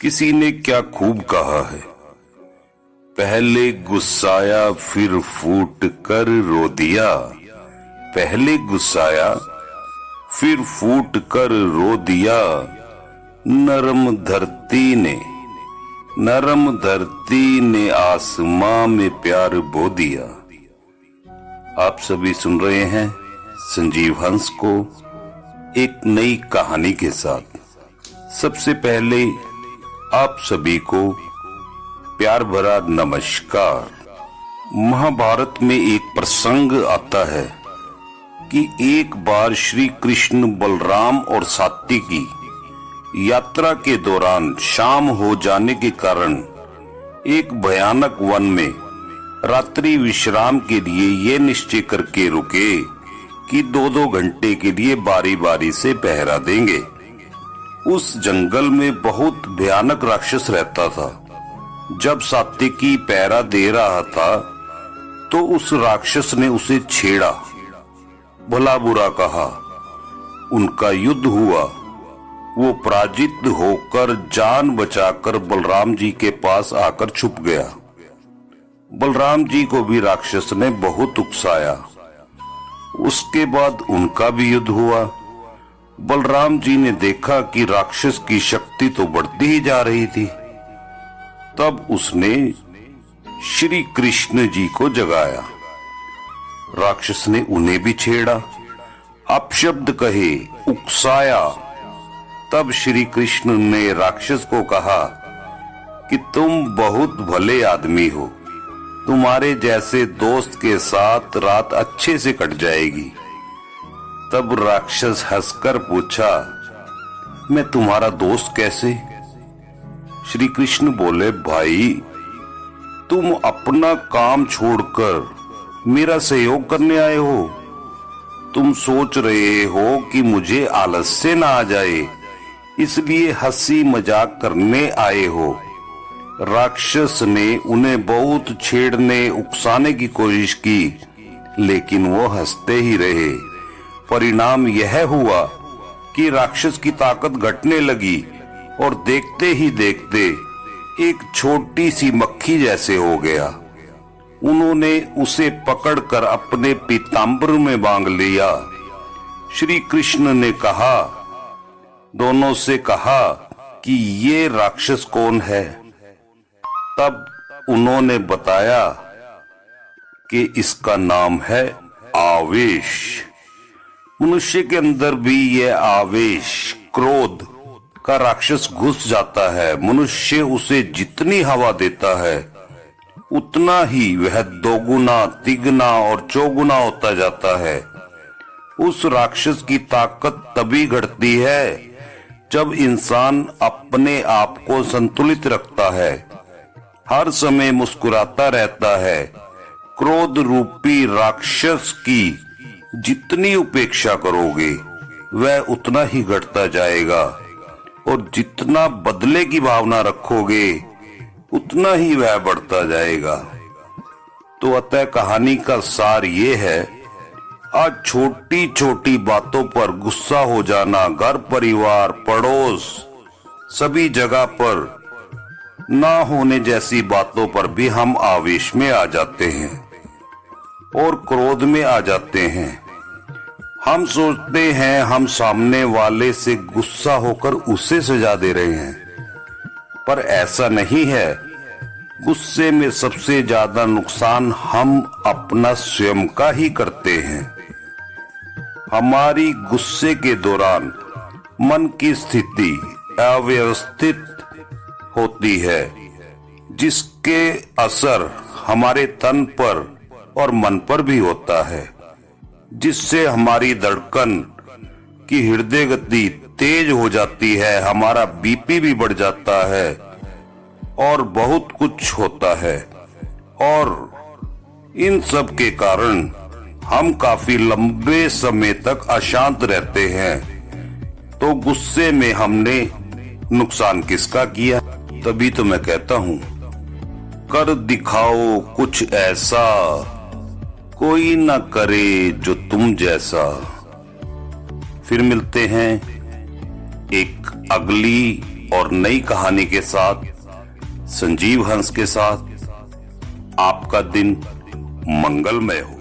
किसी ने क्या खूब कहा है? पहले गुस्साया, फिर फूट कर रो दिया। पहले गुस्साया, फिर फूट कर रो दिया। नरम धरती ने, नरम धरती ने आसमां में प्यार बो दिया। आप सभी सुन रहे हैं संजीव हंस को एक नई कहानी के साथ। सबसे पहले आप सभी को प्यार भरा नमस्कार। महाभारत में एक प्रसंग आता है कि एक बार श्री कृष्ण बलराम और सात्विकी यात्रा के दौरान शाम हो जाने के कारण एक भयानक वन में रात्रि विश्राम के लिए ये निश्चय करके रुके कि दो दो घंटे के लिए बारी बारी से पहरा देंगे। उस जंगल में बहुत भयानक राक्षस रहता था। जब सात्विकी पैरा दे रहा था तो उस राक्षस ने उसे छेड़ा। भला बुरा कहा, उनका युद्ध हुआ। वो पराजित होकर जान बचाकर बलराम जी के पास आकर छुप गया। बलराम जी को भी राक्षस ने बहुत उकसाया। उसके बाद उनका भी युद्ध हुआ। बलराम जी ने देखा कि राक्षस की शक्ति तो बढ़ती ही जा रही थी। तब उसने श्री कृष्ण जी को जगाया। राक्षस ने उन्हें भी छेड़ा। अपशब्द कहे, उकसाया। तब श्री कृष्ण ने राक्षस को कहा कि तुम बहुत भले आदमी हो। तुम्हारे जैसे दोस्त के साथ रात अच्छे से कट जाएगी। तब राक्षस हंसकर पूछा, मैं तुम्हारा दोस्त कैसे? श्री कृष्ण बोले, भाई, तुम अपना काम छोड़कर मेरा सहयोग करने आए हो। तुम सोच रहे हो कि मुझे आलस्य ना आ जाए, इसलिए हँसी मज़ाक करने आए हो। राक्षस ने उन्हें बहुत छेड़ने, उकसाने की कोशिश की, लेकिन वो हँसते ही रहे। परिणाम यह हुआ कि राक्षस की ताकत घटने लगी और देखते ही देखते एक छोटी सी मक्खी जैसे हो गया। उन्होंने उसे पकड़कर अपने पीताम्बर में बांग लिया। श्री कृष्ण ने कहा, दोनों से कहा कि ये राक्षस कौन है? तब उन्होंने बताया कि इसका नाम है आवेश। मनुष्य के अंदर भी यह आवेश, क्रोध का राक्षस घुस जाता है। मनुष्य उसे जितनी हवा देता है, उतना ही वह दोगुना, तिगुना और चौगुना होता जाता है। उस राक्षस की ताकत तभी घटती है जब इंसान अपने आप को संतुलित रखता है। हर समय मुस्कुराता रहता है। क्रोध रूपी राक्षस की जितनी उपेक्षा करोगे, वह उतना ही घटता जाएगा। और जितना बदले की भावना रखोगे, उतना ही वह बढ़ता जाएगा। तो अतः कहानी का सार ये है, आज छोटी छोटी बातों पर गुस्सा हो जाना, घर, परिवार, पड़ोस, सभी जगह पर ना होने जैसी बातों पर भी हम आवेश में आ जाते हैं। और क्रोध में आ जाते हैं। हम सोचते हैं हम सामने वाले से गुस्सा होकर उसे सजा दे रहे हैं। पर ऐसा नहीं है। गुस्से में सबसे ज़्यादा नुकसान हम अपना स्वयं का ही करते हैं। हमारी गुस्से के दौरान मन की स्थिति अव्यवस्थित होती है, जिसके असर हमारे तन पर और मन पर भी होता है, जिससे हमारी धड़कन की हृदय गति तेज हो जाती है, हमारा बीपी भी बढ़ जाता है और बहुत कुछ होता है। और इन सब के कारण हम काफ़ी लंबे समय तक अशांत रहते हैं। तो गुस्से में हमने नुकसान किसका किया? तभी तो मैं कहता हूँ, कर दिखाओ कुछ ऐसा कोई ना करे जो तुम जैसा। फिर मिलते हैं एक अगली और नई कहानी के साथ, संजीव हंस के साथ। आपका दिन मंगलमय हो।